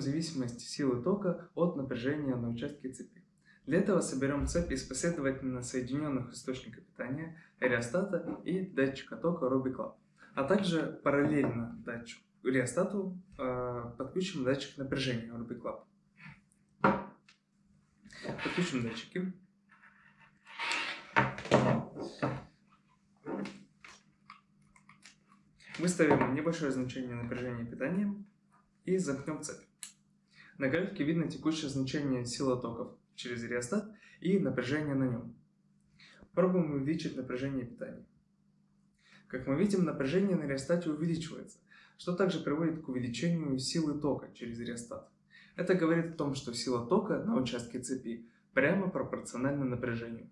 зависимости силы тока от напряжения на участке цепи. Для этого соберем цепь из последовательно соединенных источников питания, реостата и датчика тока Ruby а также параллельно датчику реостату э, подключим датчик напряжения Ruby. Подключим датчики. Выставим небольшое значение напряжения питания и замкнем цепь. На графике видно текущее значение силы токов через реостат и напряжение на нем. Пробуем увеличить напряжение питания. Как мы видим, напряжение на реостате увеличивается, что также приводит к увеличению силы тока через реостат. Это говорит о том, что сила тока на участке цепи прямо пропорциональна напряжению.